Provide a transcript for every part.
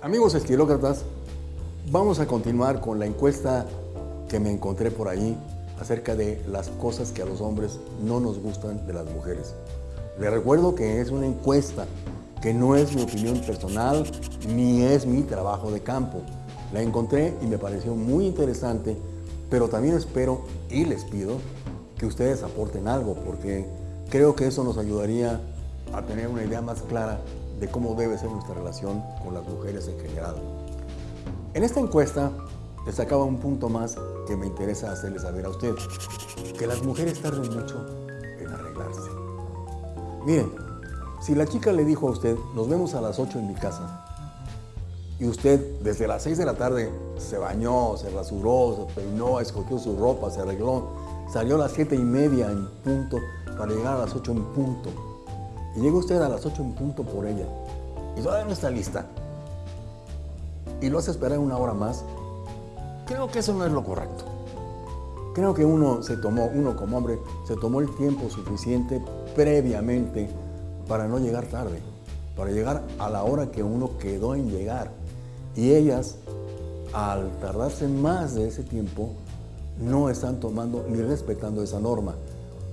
Amigos estilócratas, vamos a continuar con la encuesta que me encontré por ahí acerca de las cosas que a los hombres no nos gustan de las mujeres. Les recuerdo que es una encuesta, que no es mi opinión personal ni es mi trabajo de campo. La encontré y me pareció muy interesante, pero también espero y les pido que ustedes aporten algo, porque creo que eso nos ayudaría a tener una idea más clara de cómo debe ser nuestra relación con las mujeres en general. En esta encuesta destacaba un punto más que me interesa hacerles saber a usted, que las mujeres tardan mucho en arreglarse. Miren, si la chica le dijo a usted, nos vemos a las 8 en mi casa, y usted desde las 6 de la tarde se bañó, se rasuró, se peinó, escogió su ropa, se arregló, salió a las 7 y media en punto para llegar a las 8 en punto, y llega usted a las 8 en punto por ella y todavía no está lista y lo hace esperar una hora más, creo que eso no es lo correcto. Creo que uno se tomó, uno como hombre, se tomó el tiempo suficiente previamente para no llegar tarde, para llegar a la hora que uno quedó en llegar. Y ellas, al tardarse más de ese tiempo, no están tomando ni respetando esa norma.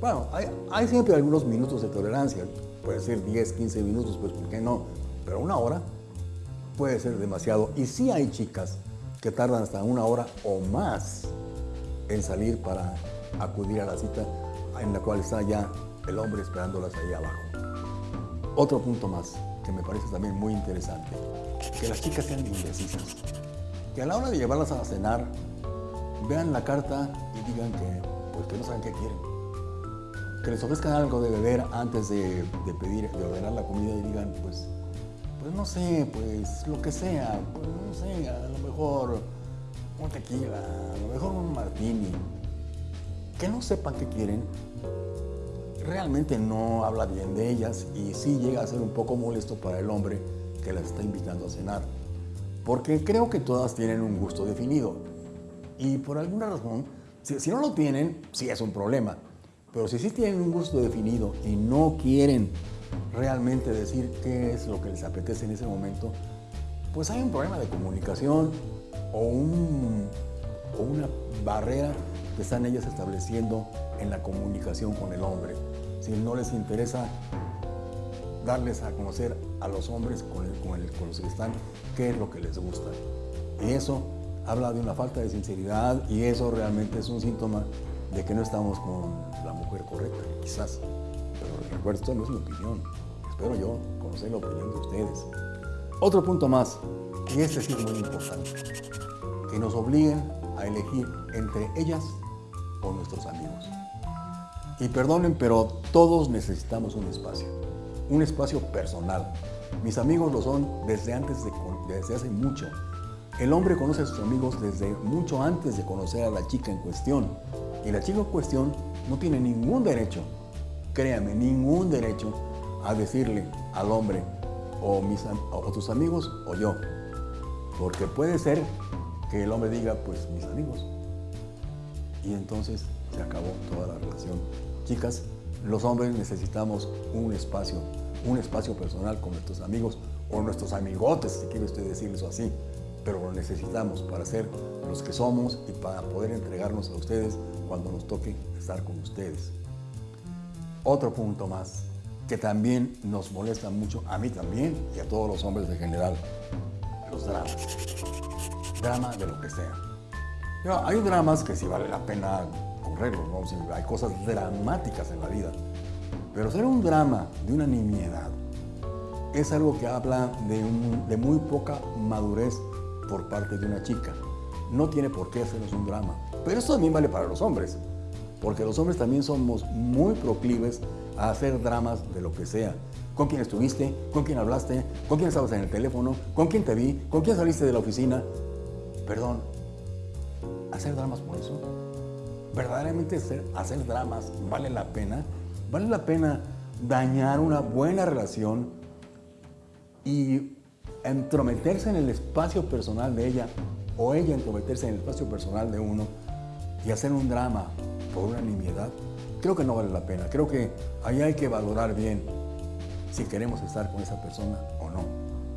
Bueno, hay, hay siempre algunos minutos de tolerancia, puede ser 10, 15 minutos, pues ¿por qué no? Pero una hora puede ser demasiado. Y sí hay chicas que tardan hasta una hora o más en salir para acudir a la cita en la cual está ya el hombre esperándolas ahí abajo. Otro punto más que me parece también muy interesante, que las chicas sean indecisas. Que a la hora de llevarlas a cenar, vean la carta y digan que, pues, que no saben qué quieren. Que les ofrezcan algo de beber antes de, pedir, de ordenar la comida y digan, pues, pues no sé, pues lo que sea, pues no sé, a lo mejor un tequila, a lo mejor un martini. Que no sepan qué quieren, realmente no habla bien de ellas y sí llega a ser un poco molesto para el hombre que las está invitando a cenar. Porque creo que todas tienen un gusto definido. Y por alguna razón, si no lo tienen, sí es un problema. Pero si sí tienen un gusto definido y no quieren realmente decir qué es lo que les apetece en ese momento, pues hay un problema de comunicación o, un, o una barrera que están ellas estableciendo en la comunicación con el hombre. Si no les interesa darles a conocer a los hombres con, el, con, el, con los que están qué es lo que les gusta. Y eso habla de una falta de sinceridad y eso realmente es un síntoma de que no estamos con la mujer correcta, quizás. Pero recuerdo, esto no es mi opinión. Espero yo conocer la opinión de ustedes. Otro punto más, y este sí es muy importante, que nos obliguen a elegir entre ellas o nuestros amigos. Y perdonen, pero todos necesitamos un espacio, un espacio personal. Mis amigos lo son desde antes de, desde hace mucho. El hombre conoce a sus amigos desde mucho antes de conocer a la chica en cuestión. Y la chica en cuestión no tiene ningún derecho, créame, ningún derecho a decirle al hombre o, mis, o tus amigos o yo. Porque puede ser que el hombre diga, pues mis amigos. Y entonces se acabó toda la relación. Chicas, los hombres necesitamos un espacio, un espacio personal con nuestros amigos o nuestros amigotes, si quiere usted decirles así. Pero lo necesitamos para ser los que somos y para poder entregarnos a ustedes cuando nos toque estar con ustedes. Otro punto más que también nos molesta mucho, a mí también y a todos los hombres en general, los dramas. Drama de lo que sea. hay dramas que sí vale la pena correrlos, ¿no? hay cosas dramáticas en la vida. Pero ser un drama de una nimiedad es algo que habla de, muy poca madurez por parte de una chica. No tiene por qué hacernos un drama. Pero eso también vale para los hombres, porque los hombres también somos muy proclives a hacer dramas de lo que sea. ¿Con quién estuviste? ¿Con quién hablaste? ¿Con quién estabas en el teléfono? ¿Con quién te vi? ¿Con quién saliste de la oficina? Perdón, ¿hacer dramas por eso? ¿Verdaderamente hacer, hacer dramas vale la pena? ¿Vale la pena dañar una buena relación y entrometerse en el espacio personal de ella o ella entrometerse en el espacio personal de uno y hacer un drama por una nimiedad? creo que no vale la pena. Creo que ahí hay que valorar bien si queremos estar con esa persona o no.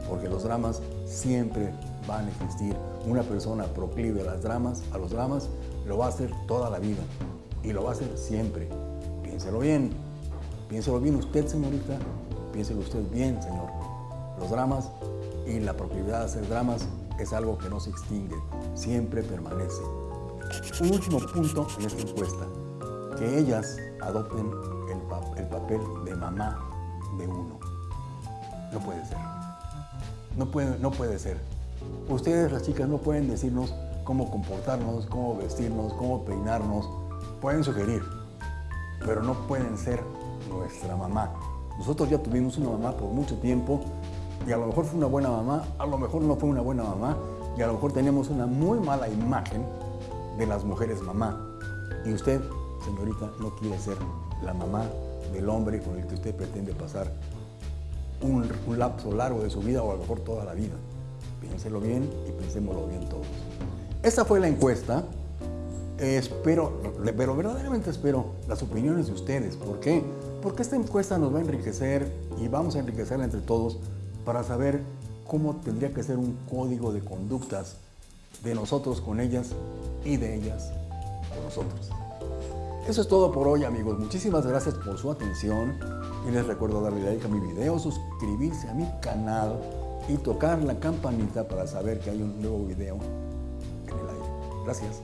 porque los dramas siempre van a existir. Una persona proclive a, las dramas, a los dramas lo va a hacer toda la vida y lo va a hacer siempre. Piénselo bien, piénselo bien usted, señorita, piénselo usted bien, señor. Los dramas y la proclividad a hacer dramas es algo que no se extingue, siempre permanece. Un último punto en esta encuesta, que ellas adopten el, el papel de mamá de uno. No puede ser. No puede, no puede ser. Ustedes, las chicas, no pueden decirnos cómo comportarnos, cómo vestirnos, cómo peinarnos. Pueden sugerir, pero no pueden ser nuestra mamá. Nosotros ya tuvimos una mamá por mucho tiempo y a lo mejor fue una buena mamá, a lo mejor no fue una buena mamá y a lo mejor teníamos una muy mala imagen de las mujeres mamá. Y usted, señorita, no quiere ser la mamá del hombre con el que usted pretende pasar un, lapso largo de su vida o a lo mejor toda la vida. Piénselo bien y pensémoslo bien todos. Esta fue la encuesta. espero, pero verdaderamente espero las opiniones de ustedes. ¿Por qué? Porque esta encuesta nos va a enriquecer y vamos a enriquecerla entre todos para saber cómo tendría que ser un código de conductas de nosotros con ellas y de ellas con nosotros. Eso es todo por hoy amigos. Muchísimas gracias por su atención y les recuerdo darle like a mi video, suscribirse a mi canal y tocar la campanita para saber que hay un nuevo video en el aire. Gracias.